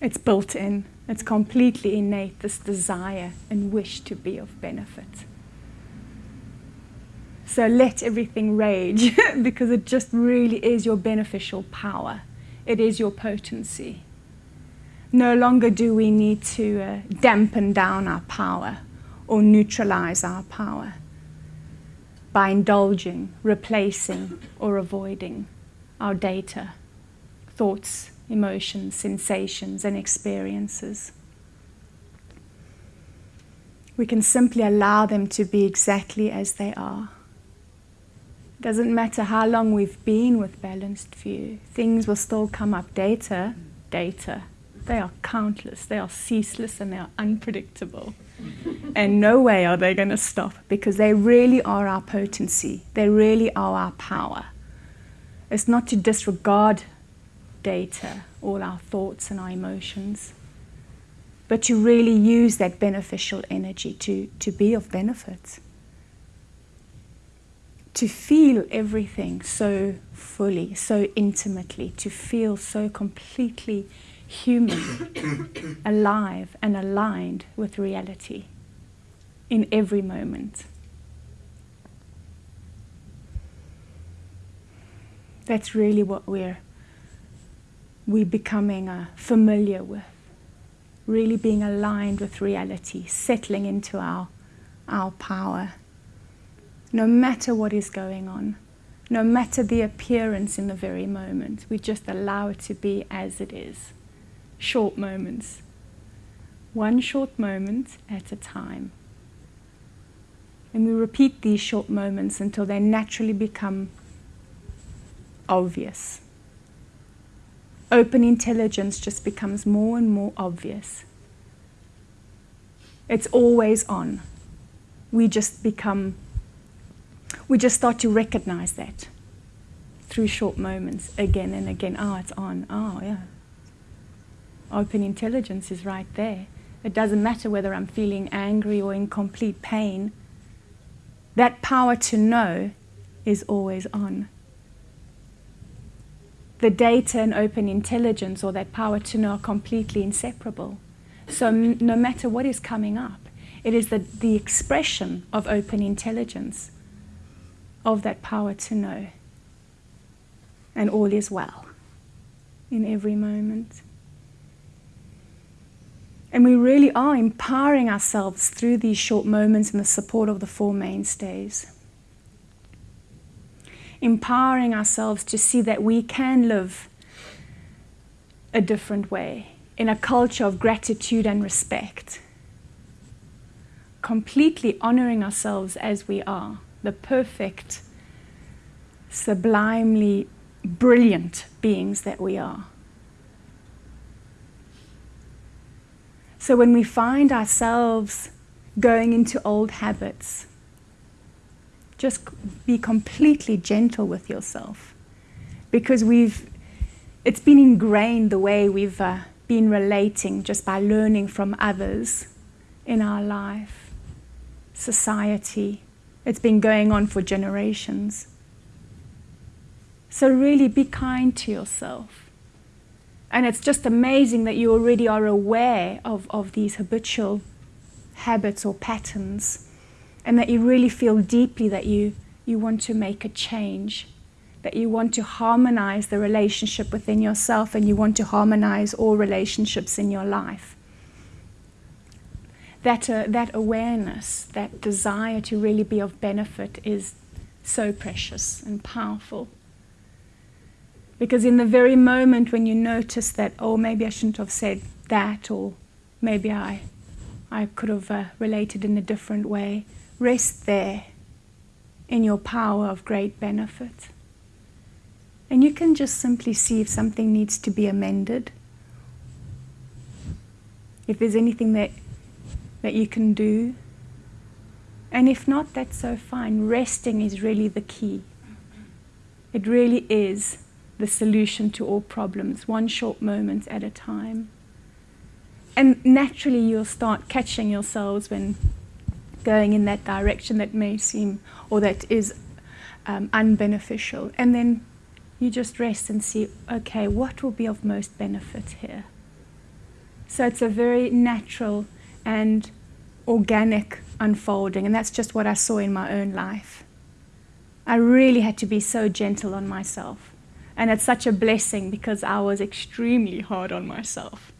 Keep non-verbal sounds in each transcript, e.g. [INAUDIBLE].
It's built in. It's completely innate, this desire and wish to be of benefit. So let everything rage [LAUGHS] because it just really is your beneficial power. It is your potency. No longer do we need to uh, dampen down our power or neutralize our power by indulging, replacing, or avoiding our data, thoughts, emotions, sensations, and experiences. We can simply allow them to be exactly as they are. It Doesn't matter how long we've been with balanced view, things will still come up. Data, data, they are countless, they are ceaseless, and they are unpredictable. [LAUGHS] and no way are they going to stop because they really are our potency, they really are our power. It's not to disregard data, all our thoughts and our emotions, but to really use that beneficial energy to, to be of benefit. To feel everything so fully, so intimately, to feel so completely human, [COUGHS] alive, and aligned with reality in every moment. That's really what we're we becoming uh, familiar with, really being aligned with reality, settling into our, our power. No matter what is going on, no matter the appearance in the very moment, we just allow it to be as it is. Short moments, one short moment at a time. And we repeat these short moments until they naturally become obvious open intelligence just becomes more and more obvious. It's always on. We just become, we just start to recognize that through short moments again and again. Oh, it's on. Oh, yeah. Open intelligence is right there. It doesn't matter whether I'm feeling angry or in complete pain. That power to know is always on the data and open intelligence or that power to know are completely inseparable. So no matter what is coming up, it is the, the expression of open intelligence, of that power to know. And all is well in every moment. And we really are empowering ourselves through these short moments in the support of the Four Mainstays empowering ourselves to see that we can live a different way in a culture of gratitude and respect. Completely honoring ourselves as we are, the perfect, sublimely brilliant beings that we are. So when we find ourselves going into old habits, just be completely gentle with yourself. Because we've it's been ingrained the way we've uh, been relating just by learning from others in our life society. It's been going on for generations. So really be kind to yourself. And it's just amazing that you already are aware of, of these habitual habits or patterns and that you really feel deeply that you, you want to make a change, that you want to harmonize the relationship within yourself and you want to harmonize all relationships in your life. That, uh, that awareness, that desire to really be of benefit is so precious and powerful. Because in the very moment when you notice that, oh, maybe I shouldn't have said that, or maybe I, I could have uh, related in a different way, Rest there in your power of great benefit. And you can just simply see if something needs to be amended. If there's anything that, that you can do. And if not, that's so fine. Resting is really the key. It really is the solution to all problems, one short moment at a time. And naturally, you'll start catching yourselves when going in that direction that may seem or that is um, unbeneficial. And then you just rest and see, okay, what will be of most benefit here? So it's a very natural and organic unfolding, and that's just what I saw in my own life. I really had to be so gentle on myself. And it's such a blessing because I was extremely hard on myself.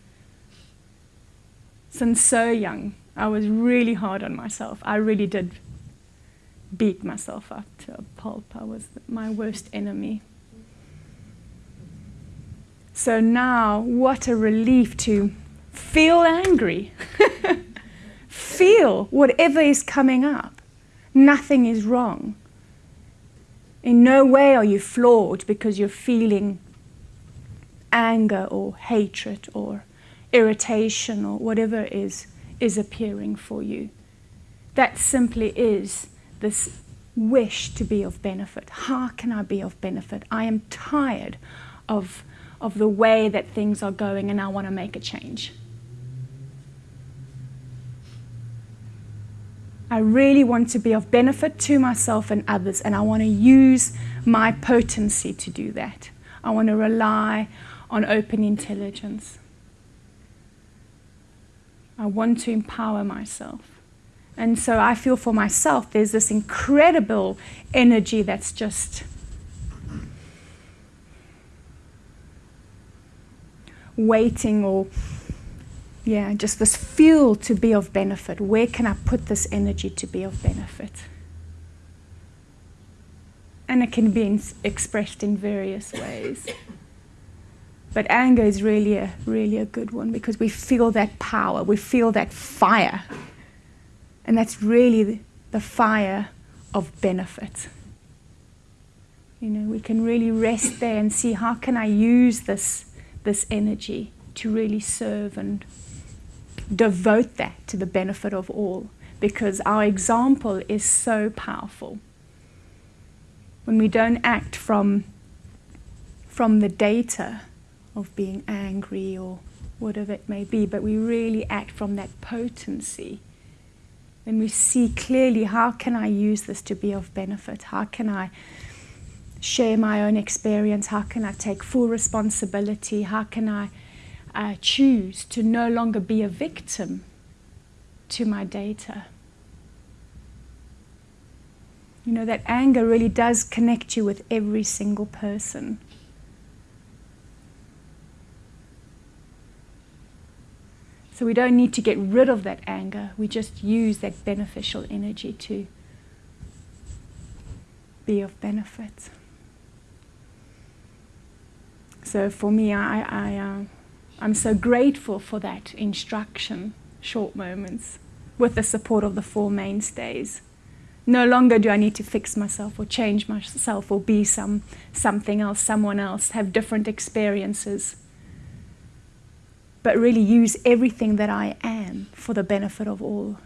Since so young, I was really hard on myself. I really did beat myself up to a pulp. I was my worst enemy. So now, what a relief to feel angry. [LAUGHS] feel whatever is coming up. Nothing is wrong. In no way are you flawed because you're feeling anger or hatred or irritation or whatever is, is appearing for you. That simply is this wish to be of benefit. How can I be of benefit? I am tired of, of the way that things are going and I want to make a change. I really want to be of benefit to myself and others, and I want to use my potency to do that. I want to rely on open intelligence. I want to empower myself. And so I feel for myself there's this incredible energy that's just waiting or yeah, just this fuel to be of benefit. Where can I put this energy to be of benefit? And it can be expressed in various ways. But anger is really a, really a good one because we feel that power, we feel that fire. And that's really the fire of benefit. You know, we can really rest there and see how can I use this, this energy to really serve and devote that to the benefit of all because our example is so powerful. When we don't act from, from the data of being angry or whatever it may be, but we really act from that potency, then we see clearly how can I use this to be of benefit? How can I share my own experience? How can I take full responsibility? How can I uh, choose to no longer be a victim to my data. You know, that anger really does connect you with every single person. So we don't need to get rid of that anger, we just use that beneficial energy to be of benefit. So for me, I, I uh, I'm so grateful for that instruction, short moments, with the support of the Four Mainstays. No longer do I need to fix myself or change myself or be some, something else, someone else, have different experiences, but really use everything that I am for the benefit of all.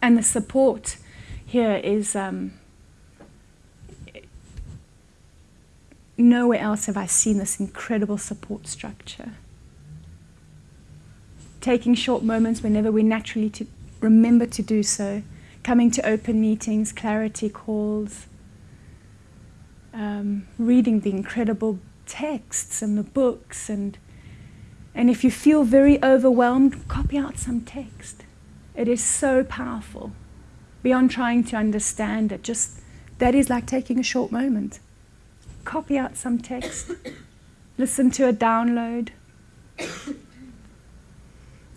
And the support here is um, nowhere else have I seen this incredible support structure. Taking short moments whenever we naturally to remember to do so, coming to open meetings, clarity calls, um, reading the incredible texts and the books and and if you feel very overwhelmed, copy out some text. It is so powerful. Beyond trying to understand it, just that is like taking a short moment copy out some text, [COUGHS] listen to a download, [COUGHS]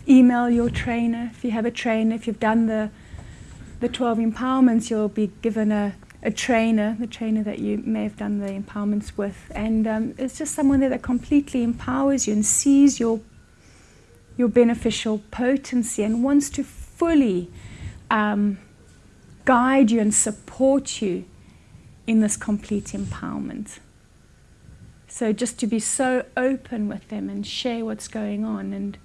email your trainer if you have a trainer. If you've done the, the 12 empowerments, you'll be given a, a trainer, the trainer that you may have done the empowerments with. And um, it's just someone there that completely empowers you and sees your, your beneficial potency and wants to fully um, guide you and support you in this complete empowerment. So just to be so open with them and share what's going on and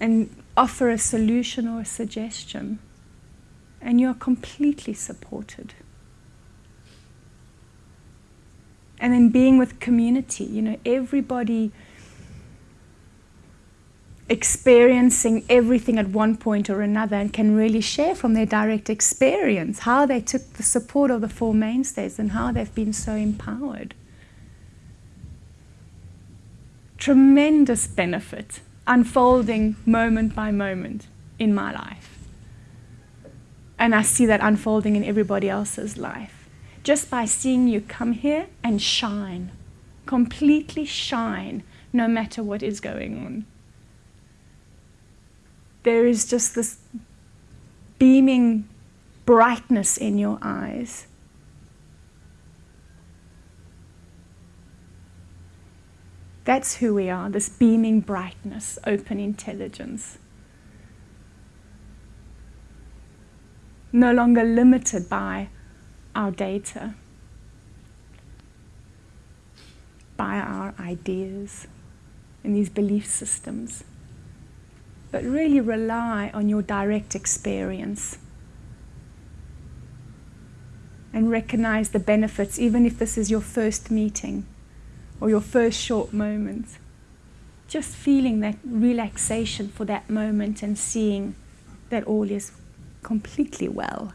and offer a solution or a suggestion and you're completely supported. And then being with community, you know, everybody experiencing everything at one point or another and can really share from their direct experience how they took the support of the Four Mainstays and how they've been so empowered. tremendous benefit unfolding moment by moment in my life. And I see that unfolding in everybody else's life. Just by seeing you come here and shine, completely shine, no matter what is going on. There is just this beaming brightness in your eyes. That's who we are, this beaming brightness, open intelligence. No longer limited by our data, by our ideas and these belief systems, but really rely on your direct experience and recognize the benefits, even if this is your first meeting or your first short moment. Just feeling that relaxation for that moment and seeing that all is completely well.